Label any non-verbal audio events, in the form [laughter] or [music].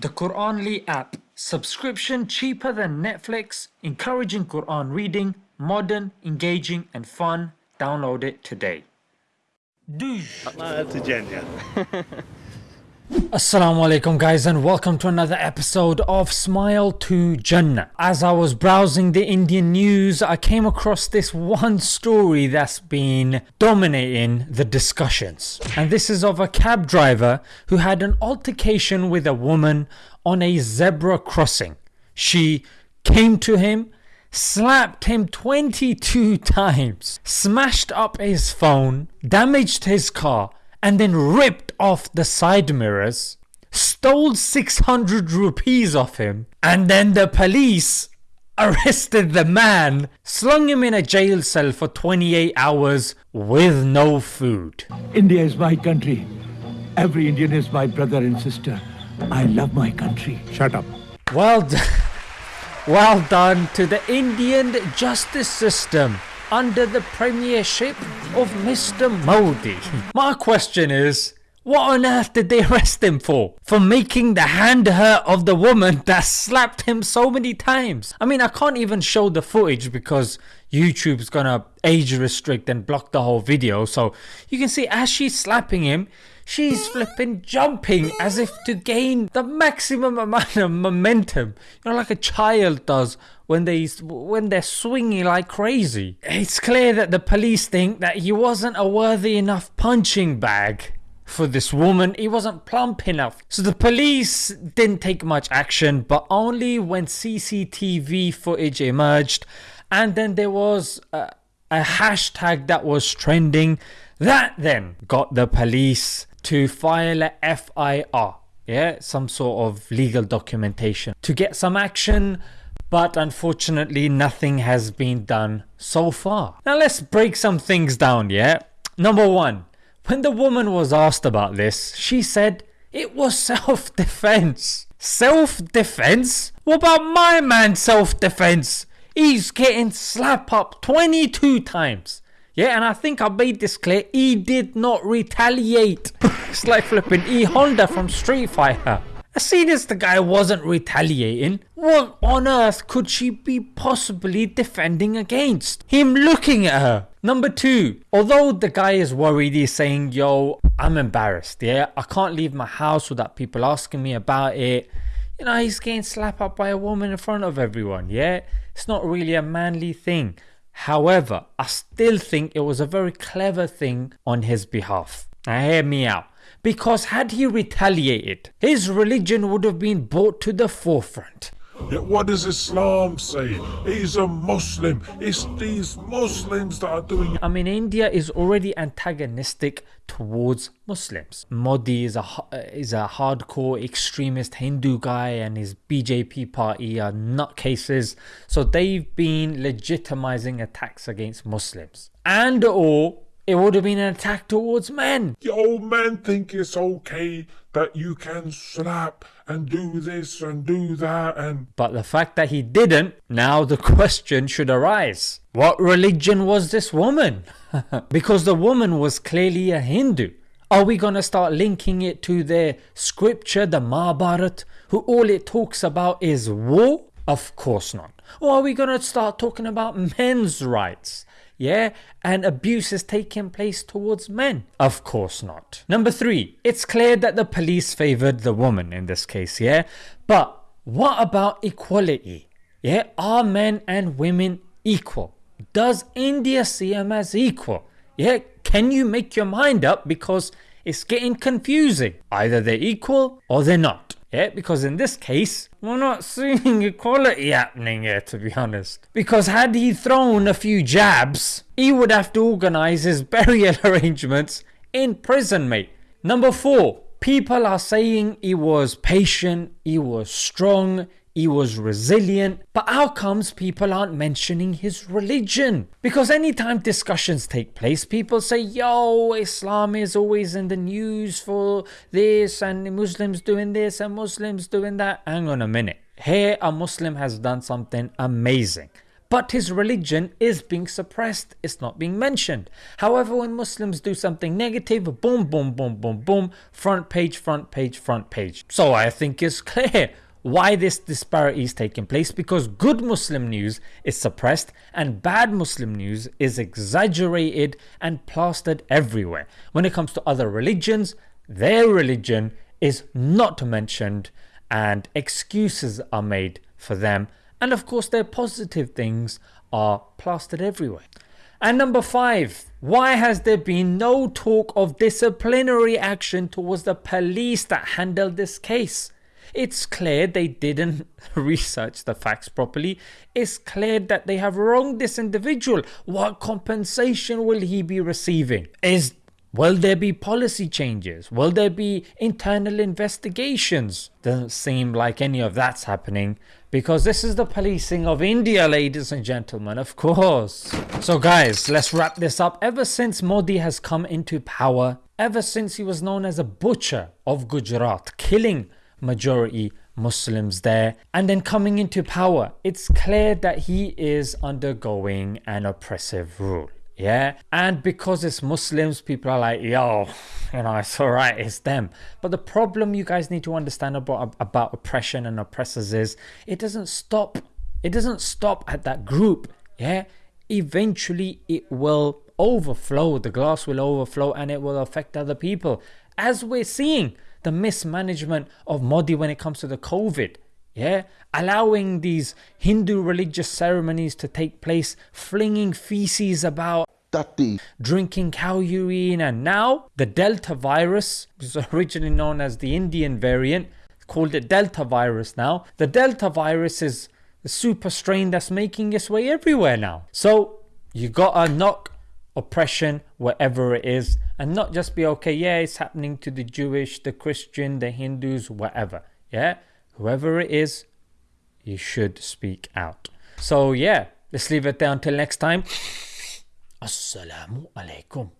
The Quranly app. Subscription cheaper than Netflix, encouraging Quran reading, modern, engaging and fun. Download it today. Douche. [laughs] Assalamu alaikum guys and welcome to another episode of Smile to Jannah. As I was browsing the Indian news I came across this one story that's been dominating the discussions. And this is of a cab driver who had an altercation with a woman on a zebra crossing. She came to him slapped him 22 [laughs] times, smashed up his phone, damaged his car and then ripped off the side mirrors, stole 600 rupees off him, and then the police [laughs] arrested the man, slung him in a jail cell for 28 hours with no food. India is my country. Every Indian is my brother and sister. I love my country. Shut up. Well done. [laughs] Well done to the Indian justice system under the premiership of Mr. Modi. My question is, what on earth did they arrest him for? For making the hand hurt of the woman that slapped him so many times. I mean I can't even show the footage because YouTube's gonna age restrict and block the whole video so you can see as she's slapping him she's flipping jumping as if to gain the maximum amount of momentum you know like a child does when they when they're swinging like crazy. It's clear that the police think that he wasn't a worthy enough punching bag for this woman. He wasn't plump enough. So the police didn't take much action but only when CCTV footage emerged. And then there was a, a hashtag that was trending that then got the police to file a FIR yeah some sort of legal documentation to get some action but unfortunately nothing has been done so far. Now let's break some things down yeah. Number one when the woman was asked about this, she said it was [laughs] self-defense. Self-defense? What about my man self-defense? He's getting slap up 22 times. Yeah, and I think I made this clear. He did not retaliate. [laughs] it's like flipping E Honda from Street Fighter. As soon as the guy wasn't retaliating, what on earth could she be possibly defending against? Him looking at her. Number two, although the guy is worried, he's saying, yo, I'm embarrassed, yeah? I can't leave my house without people asking me about it. You know, he's getting slapped up by a woman in front of everyone, yeah? It's not really a manly thing. However, I still think it was a very clever thing on his behalf. Now hear me out. Because had he retaliated, his religion would have been brought to the forefront. Yet what does Islam say? He's a Muslim. It's these Muslims that are doing it. I mean India is already antagonistic towards Muslims. Modi is a uh, is a hardcore extremist Hindu guy and his BJP party are nutcases. So they've been legitimizing attacks against Muslims. And or it would have been an attack towards men. The old men think it's okay that you can slap and do this and do that and... But the fact that he didn't, now the question should arise. What religion was this woman? [laughs] because the woman was clearly a Hindu. Are we gonna start linking it to their scripture, the Mahabharat, who all it talks about is war? Of course not. Or are we gonna start talking about men's rights? Yeah? And abuse is taking place towards men. Of course not. Number three it's clear that the police favored the woman in this case yeah? But what about equality? Yeah? Are men and women equal? Does india see them as equal? Yeah? Can you make your mind up? Because it's getting confusing. Either they're equal or they're not yeah, because in this case, we're not seeing equality happening here to be honest. Because had he thrown a few jabs, he would have to organise his [laughs] burial arrangements in prison mate. Number 4. People are saying he was patient, he was strong, he was resilient but how comes people aren't mentioning his religion? Because anytime discussions take place people say yo Islam is always in the news for this and Muslims doing this and Muslims doing that. Hang on a minute. Here a Muslim has done something amazing. But his religion is being suppressed, it's not being mentioned. However, when Muslims do something negative, boom, boom, boom, boom, boom, front page, front page, front page. So I think it's clear why this disparity is taking place because good Muslim news is suppressed and bad Muslim news is exaggerated and plastered everywhere. When it comes to other religions, their religion is not mentioned and excuses are made for them and of course their positive things are plastered everywhere. And number five, why has there been no talk of disciplinary action towards the police that handled this case? It's clear they didn't [laughs] research the facts properly. It's clear that they have wronged this individual. What compensation will he be receiving? Is Will there be policy changes? Will there be internal investigations? Doesn't seem like any of that's happening because this is the policing of India, ladies and gentlemen, of course. So, guys, let's wrap this up. Ever since Modi has come into power, ever since he was known as a butcher of Gujarat, killing majority Muslims there, and then coming into power, it's clear that he is undergoing an oppressive rule yeah? And because it's muslims people are like yo [laughs] you know it's all right it's them. But the problem you guys need to understand about about oppression and oppressors is it doesn't stop it doesn't stop at that group yeah? Eventually it will overflow. The glass will overflow and it will affect other people as we're seeing the mismanagement of modi when it comes to the covid yeah allowing these hindu religious ceremonies to take place flinging feces about Tati. drinking cow urine, and now the Delta virus, which is originally known as the Indian variant, called it Delta virus now. The Delta virus is the super strain that's making its way everywhere now. So you gotta knock oppression wherever it is and not just be okay, yeah, it's happening to the Jewish, the Christian, the Hindus, whatever. Yeah, whoever it is, you should speak out. So yeah, let's leave it there until next time. [laughs] Assalamu alaikum.